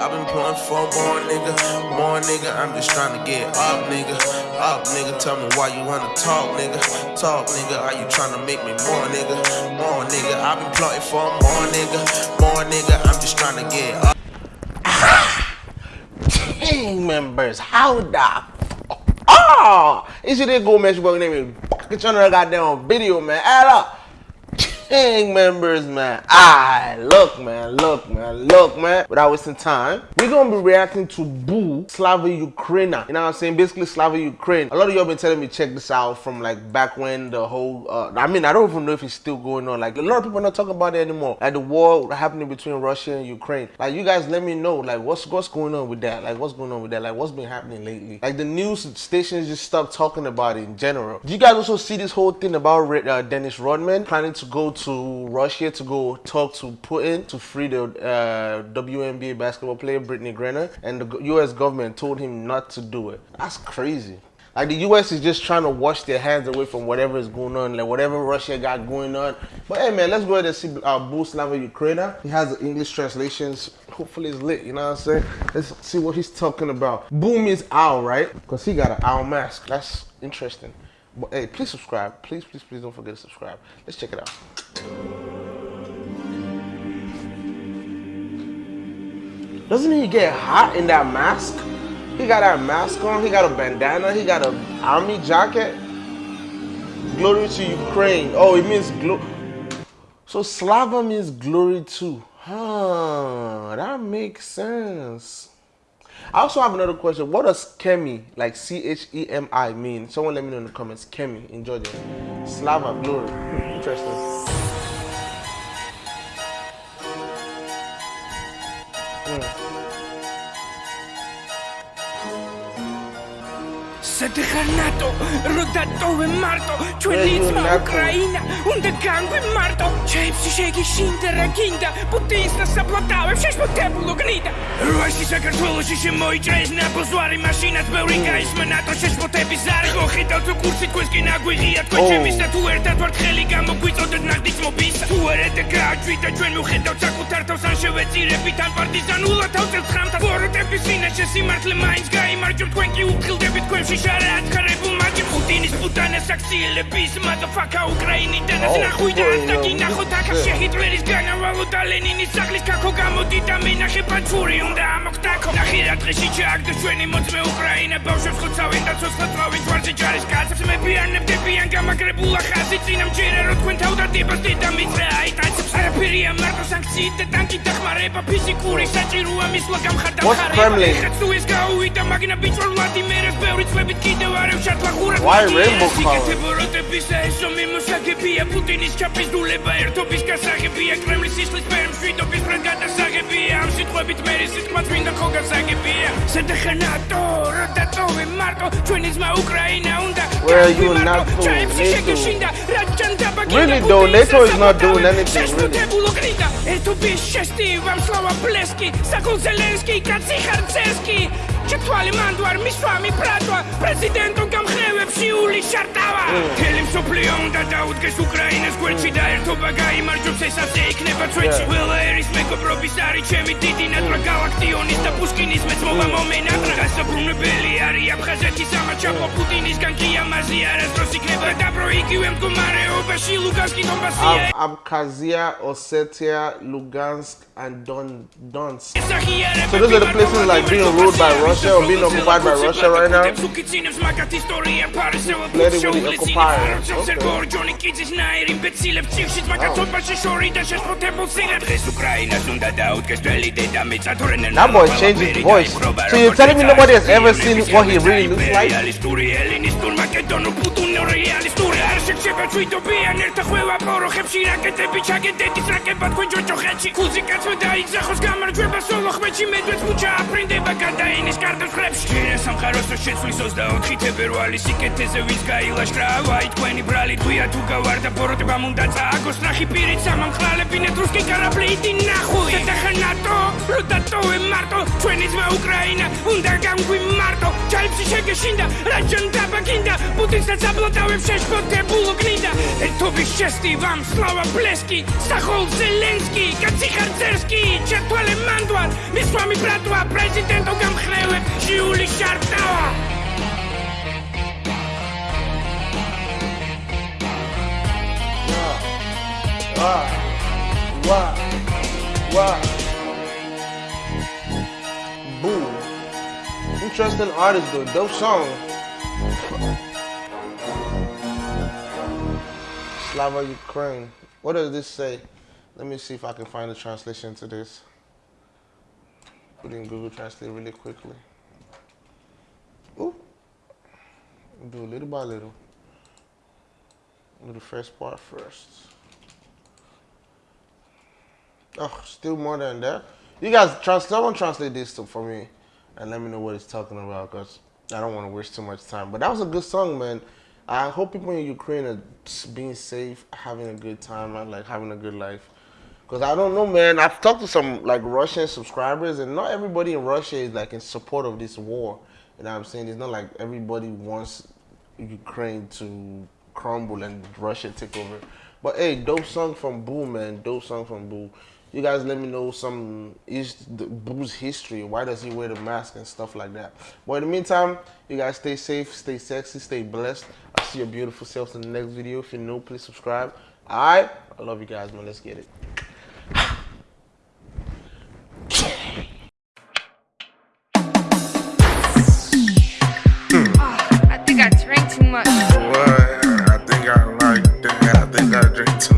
I've been plotting for more nigga, more nigga. I'm just trying to get up, nigga. Up, nigga. Tell me why you wanna talk, nigga. Talk, nigga. Are you trying to make me more, nigga? More nigga. I've been plotting for more nigga, more nigga. I'm just trying to get up. Gang members, how the Oh, it's your go man, your boy name is Get your another goddamn video, man. Add up. Gang members, man. Ah, look, man, look, man, look, man. Without wasting time, we're gonna be reacting to Boo Slava Ukraina. You know what I'm saying? Basically, Slava Ukraine. A lot of y'all been telling me check this out from like back when the whole. Uh, I mean, I don't even know if it's still going on. Like a lot of people are not talking about it anymore. Like the war happening between Russia and Ukraine. Like you guys, let me know. Like what's what's going on with that? Like what's going on with that? Like what's been happening lately? Like the news stations just stopped talking about it in general. Do you guys also see this whole thing about uh, Dennis Rodman planning to go to Russia to go talk to Putin to free the uh, WNBA basketball player Brittney Griner, and the U.S. government told him not to do it. That's crazy. Like the U.S. is just trying to wash their hands away from whatever is going on, like whatever Russia got going on. But hey, man, let's go ahead and see uh, Boo Slava Ukraina. He has the English translations. Hopefully it's lit, you know what I'm saying? Let's see what he's talking about. Boom is owl, right? Because he got an owl mask. That's interesting. But hey, please subscribe. Please, please, please don't forget to subscribe. Let's check it out. Doesn't he get hot in that mask? He got that mask on, he got a bandana, he got a army jacket. Glory to Ukraine. Oh, it means glory. So Slava means glory too. Huh, that makes sense. I also have another question. What does Chemi, like C-H-E-M-I, mean? Someone let me know in the comments. Chemi in Georgia. Slava, glory. Interesting. გადახარ ნატო, რომ დატოვე მარტო, ჩვენი ძმა უკრაინა, უნდა განგვიმარტო. ჩემში შეგი შინდერა გინდა, პუტინს და საპლატავებს შეშფოთებულო გნიდა. რუაში საქართველოში შემოიჭრეს ნაბოზვარი მაშინაც ბევრი გაისმა ნატო შეშფოთების არი მოხიდავ თუ კურსი თქვენს კი ნაგვიღია თქვენ ჩემის და თუ ერთად ვართ ხელი გამოგვიწოდეთ ნახტის მობისა თუ არა და გააჩვით და ჩვენ მივხედავთ საკუთარ თავს ან შევეწირებით ან პარტიზანულად თავწევთ ხრამთა ბოროტების ვინაშე სიმართლე მაინც გაიმარჯვებთ თქვენ კი უფხილდებით თქვენში შარად ხარებულ მაგი პუტინის პუტანას აქციელების მადაფაკა უკრაინიდან ეს ნახვიდა და კი ნახოთ აქ შეჰიტლერის განავალო და ლენინის სახლის კაკო გამოდი და მენახე პაცური უნდა ამოხტაკო დღეში ჩააგდო ჩვენი მოწმე უკრაინა ბავშვებს ხოცავენ და ცოცხლად ვარზე ჯარის კაცებს. მებიანებდებიან გამაგრებულ ახაზი წინამჯერა რო თქვენ თავდადებას დედა მიწრე აიტაცებს არაფერია მარტო სანქციით და ტანკით დახმარება ფიზიკური საჭიროა მისვლა გამხარდა ხარება ხაც თუ ეს გაუვიდა მაგნა ბიჭო ვლადიმერეს ბევრი წლებით კიდევ არ ევშარდ ლახურად Why rainbow color? ბოროტებისა ესო მიმოსაგებია პუტინის ჩაფიზდულება ერთობის გასაღებია კრემლის სისხლის პერმშვიდობის ფრანგ გადასაღებია ამ სიტყვებით მერი სიტყვა წმინდა ხო გასაგებია სადახანატო რა დაწოვე მარტო ჩვენი ძმა უკრაინა უნდა Where you not fool Really though NATO is not doing anything really. ერთო ბეშესტი ვამსლავა ბლესკი საკულ ზელენსკი კაცი ხარცესკი. ჩეთვალი მანდوار მისვამი ბრატვა პრეზიდენტო გამხე ული შარტავა! თელი მსოფლიო უნდა დაუდგეს უკრაინას გვერდში და ერთობა გაიმარჯვებს ეს ასე იქნება ჩვენში. ყველა ერის მეგობრობის არის ჩემი დიდი ნატრა galaktionis და პუშკინის მეცმობა მომენატრა გასაბრუნებელი არის აფხაზეთის ამაჩაპო პუტინისგან კი ამაზე არასდროს იქნება. და პრო იგივე მდგომარეობაში ლუგანსკი დონბასია. Abkhazia, Ossetia, Lugansk and Don Donsk. So those are the places like being ruled by Russia or being occupied by Russia right now. Larry That boy's changing his voice. So you're telling me nobody has ever seen what he really looks like? უკეთესე ვის გაილაშქრა ვაი თქვენი ბრალი თქვია თუ გავარდა ბოროტება მუნდა წააგოს ნახი პირით სამამხლალებინეთ რუსკი კარაბლი იდი ნახუი დახა ნატო რო დატოვე მარტო ჩვენი ძმა უკრაინა უნდა გამგვიმარტო. ჯალიფში შეგეშინდა რაჯან დაბაგინდა პუტინს რაც აბლატავებს შეშფოთებულო გნიდა ერთობის შესტივამ სლავა ბლესკი სახოლ ზელენსკი კაცი ხარ ზერსკი ჩათვალე მანდვარ მის მამი ბრატვა პრეზიდენტო გამხნევებ ჟიული შარტავა Wow. Wow. Wow. Boo. Interesting artist though. Dope song. Slava Ukraine. What does this say? Let me see if I can find a translation to this. Put in Google Translate really quickly. Ooh. Do little by little. Do the first part first. Oh, still more than that. You guys, trans- someone translate this to, for me and let me know what it's talking about because I don't want to waste too much time. But that was a good song, man. I hope people in Ukraine are being safe, having a good time, and like having a good life. Because I don't know, man. I've talked to some like Russian subscribers, and not everybody in Russia is like in support of this war. You know what I'm saying? It's not like everybody wants Ukraine to crumble and Russia take over. But hey, dope song from Boo, man. Dope song from Boo. You guys let me know some is the Boo's history. Why does he wear the mask and stuff like that? But in the meantime, you guys stay safe, stay sexy, stay blessed. I'll see your beautiful selves in the next video. If you're new, please subscribe. Alright? I love you guys, man. Let's get it. Ah, I think I drank too much. What? I think I like that. I think I drink too much.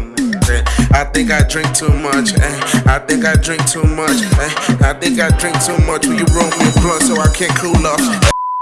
I think I drink too much. eh. I think I drink too much. eh. I think I drink too much. Will you roll me a blunt so I can't cool off?